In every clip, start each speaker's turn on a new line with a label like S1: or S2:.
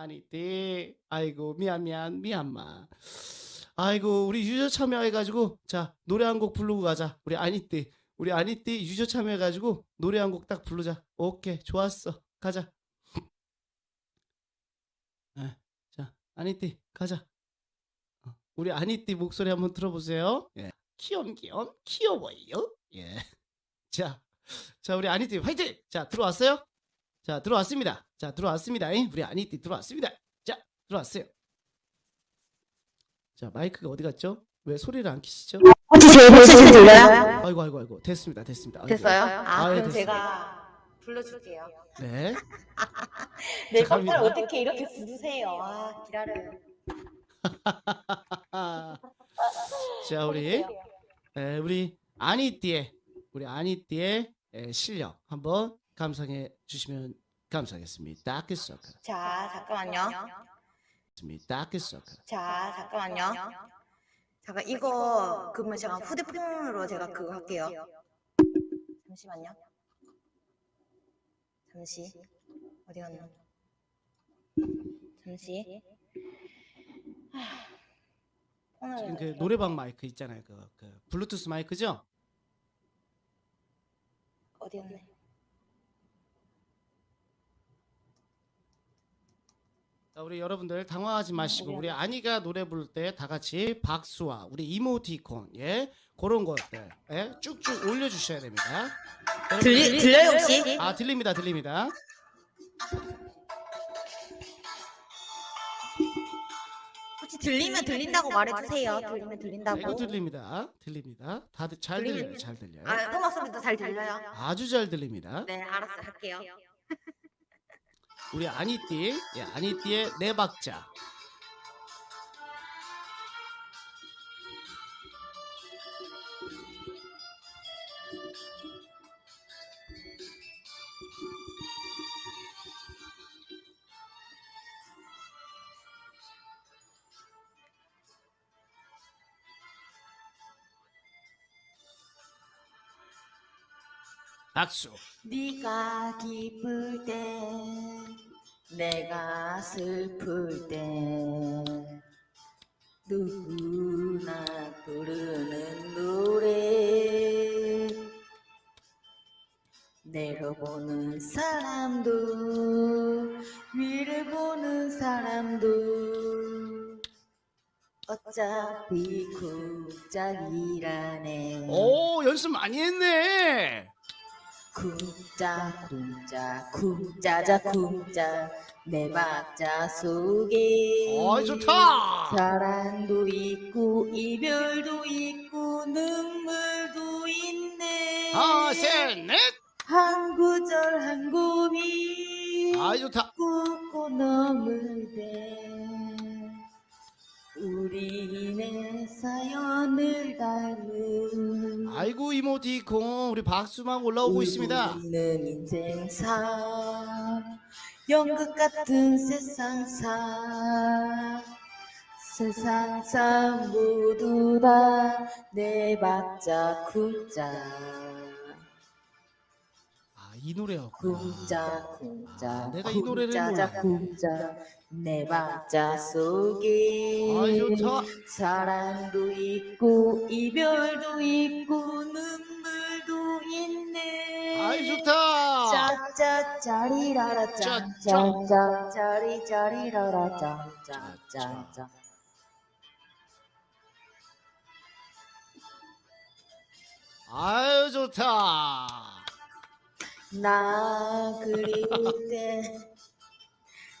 S1: 아니띠. 아이고 미안 미안 미안마. 아이고 우리 유저 참여해가지고 자 노래 한 곡 부르고 가자. 우리 아니띠. 우리 아니띠 유저 참여해가지고 노래 한 곡 딱 부르자. 오케이 좋았어. 가자. 예, 자 아니띠 가자. 어, 우리 아니띠 목소리 한번 들어보세요. 예. 귀염귀염 귀여워요. 예. 자, 자 우리 아니띠 화이팅! 자 들어왔어요? 자 들어왔습니다. 자 들어왔습니다. 잉? 우리 아니띠 들어왔습니다. 자 들어왔어요. 자 마이크가 어디 갔죠? 왜 소리를 안 키시죠?
S2: 혹시 제 목소리 들려요?
S1: 아이고 아이고 아이고 됐습니다 됐습니다. 아이고.
S2: 됐어요? 아,
S1: 아, 예,
S2: 그럼
S1: 됐어요.
S2: 제가 불러줄게요.
S1: 네.
S2: 내
S1: 자, 갑니다.
S2: 깜짝 어떻게 이렇게 부르세요? 아, 기다려요.
S1: 자 우리 에, 우리 아니띠의 우리 아니띠의 에, 실력 한번 감상해 주시면 감사하겠습니다. 그
S2: 자, 잠깐만요.
S1: 그
S2: 자, 잠깐만요. 잠깐 이거 그러면 제가 휴대폰으로 제가 그거 할게요. 잠시만요. 잠시 어디 갔나? 잠시. 하,
S1: 지금 그 노래방 마이크 있잖아요. 그, 그 블루투스 마이크죠?
S2: 어디 갔네?
S1: 자, 우리 여러분들 당황하지 마시고 우리 아니가 노래 부를 때 다 같이 박수와 우리 이모티콘 예 그런 것들 예 쭉쭉 올려주셔야 됩니다.
S2: 들리, 들려요 혹시?
S1: 아 들립니다 들립니다.
S2: 혹시 들리면 들린다고 말해주세요. 들리면
S1: 네,
S2: 들린다고.
S1: 이거 들립니다 들립니다. 다들 잘 들려요 잘 들려요.
S2: 아, 토마 소리도 잘 들려요.
S1: 아주 잘 들립니다.
S2: 네, 알았어, 할게요.
S1: 우리 아니띠 예 아니띠의 네 박자 박수
S2: 네가 기쁠 때, 내가 슬플 때, 누구나 부르는 노래. 내려보는 사람도, 위를 보는 사람도, 어차피 국작이라네.
S1: 오 연습 많이 했네.
S2: 쿵짜 쿵짜 쿵짜자 쿵짜 내 박자 속에
S1: 어이 좋다.
S2: 사랑도 있고 이별도 있고 눈물도 있네
S1: 하나 셋넷
S2: 한 구절 한 고비
S1: 아이 좋다.
S2: 꾹꾹 넘을 때 우리네 사연을 닮은
S1: 아이고 이모티콘. 우리 박수만 올라오고 있습니다.
S2: 우리는 인생사 연극 같은 세상사 세상사 모두 다 내 박자
S1: 아 이 노래였구나.
S2: 쿵짜 쿵짜
S1: 아, 내가 이 노래를 몰라요.
S2: 쿵짜 내 박자 속에
S1: 좋다.
S2: 사랑도 있고 이별도 있고 눈물도 있네
S1: 아이 좋다.
S2: 짜짜 짜리라라
S1: 짜,
S2: 짠짜짜 짜리 짜리라라 짠짜짜짜
S1: 아유 좋다.
S2: 나 그리울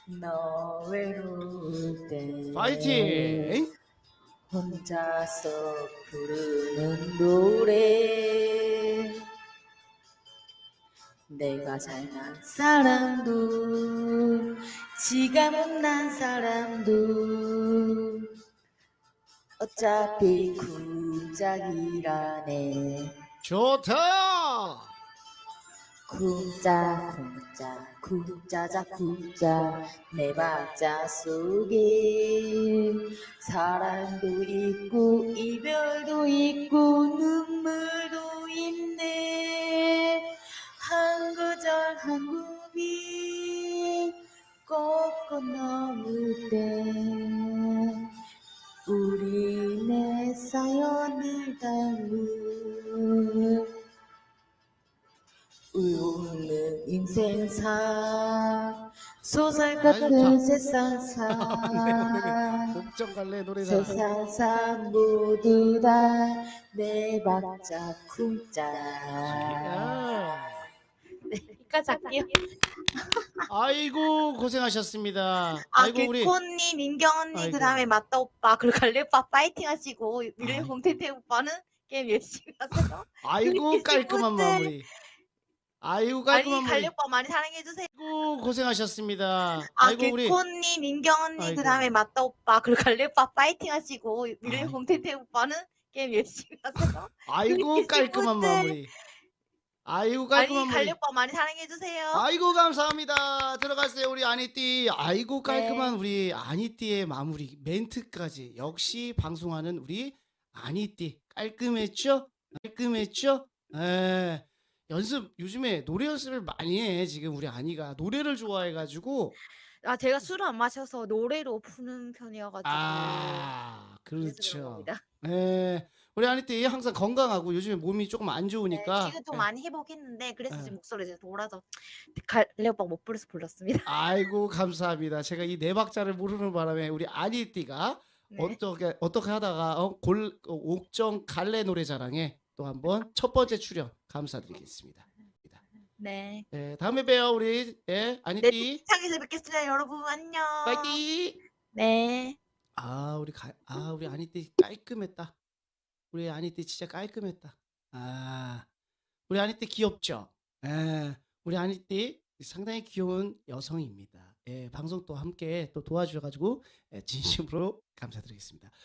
S2: 때너 외로울 때
S1: 파이팅.
S2: 혼자서 부르는 노래 내가 잘난 사람도 지가 못난 사람도 어차피 쿵짝이라네
S1: 좋다.
S2: 구자 구자 구자자 구자. 내 박자 속에 사랑도 있고 이별도 있고 눈물도 있네. 한 구절 한 구비 꺾어 넘을 때 우리 내 사연을 담은 인생사 소설 같은
S1: 좋다.
S2: 세상사
S1: 목정 갈래 노래다.
S2: 세상사 모두 다 내 박자 쿵짝
S1: 야.
S2: 여기까지 할게요
S1: 아이고 고생하셨습니다.
S2: 아,
S1: 아이고 우리
S2: 개코님, 민경 언니,
S1: 아이고.
S2: 그 다음에 맞다 오빠, 그리고 갈래 오빠 파이팅 하시고,
S1: 아이.
S2: 밀레공 태태 오빠는 게임 열심히 하세요.
S1: 아이고 깔끔한. 마무리. 아이고 깔끔한
S2: 갈래
S1: 마무리.
S2: 오빠 많이 사랑해주세요.
S1: 아이고 고생하셨습니다.
S2: 아,
S1: 아이고 우리
S2: 개코님, 민경 언니,
S1: 아이고.
S2: 그 다음에 맞다 오빠, 그리고 오빠 파이팅 하시고, 밀레공 태태 오빠는 게임 열심히 하세요.
S1: 아이고 깔끔한
S2: 친구들.
S1: 마무리. 아이고 깔끔한
S2: 갈래
S1: 마무리.
S2: 오빠 많이 사랑해주세요.
S1: 아이고 감사합니다. 들어갔어요 우리 아니띠. 아이고 깔끔한
S2: 네.
S1: 우리 아니띠의 마무리 멘트까지 역시 방송하는 우리 아니띠 깔끔했죠? 깔끔했죠? 에 연습 요즘에 노래 연습을 많이 해 지금 우리 아니가 노래를 좋아해 가지고
S2: 아, 제가 술을 안 마셔서 노래로 푸는 편이어 가지고.
S1: 아
S2: 그래서 그런
S1: 그렇죠.
S2: 겁니다.
S1: 에 우리 아니띠 항상 건강하고 요즘에 몸이 조금 안
S2: 네,
S1: 좋으니까
S2: 지금 좀
S1: 예.
S2: 많이 회복했는데 그래서
S1: 예.
S2: 지금 목소리가 이제 돌아서 갈래 오빠 못 불러서 불렀습니다.
S1: 아이고 감사합니다. 제가 이 네 박자를 모르는 바람에 우리 아니띠가
S2: 네.
S1: 어떻게 어떻게 하다가 어, 골 어, 옥정 갈래 노래자랑에 또 한번 첫 번째 출연 감사드리겠습니다.
S2: 네.
S1: 예, 다음에 봬요 우리 예,
S2: 네,
S1: 아니띠
S2: 창에서 뵙겠습니다, 여러분. 안녕.
S1: 파이팅.
S2: 네.
S1: 아 우리 가, 아 우리 아니띠 깔끔했다. 우리 아니띠 진짜 깔끔했다. 아 우리 아니띠 귀엽죠? 예, 우리 아니띠 상당히 귀여운 여성입니다. 예, 방송 또 함께 또 도와주셔가지고 예, 진심으로 감사드리겠습니다.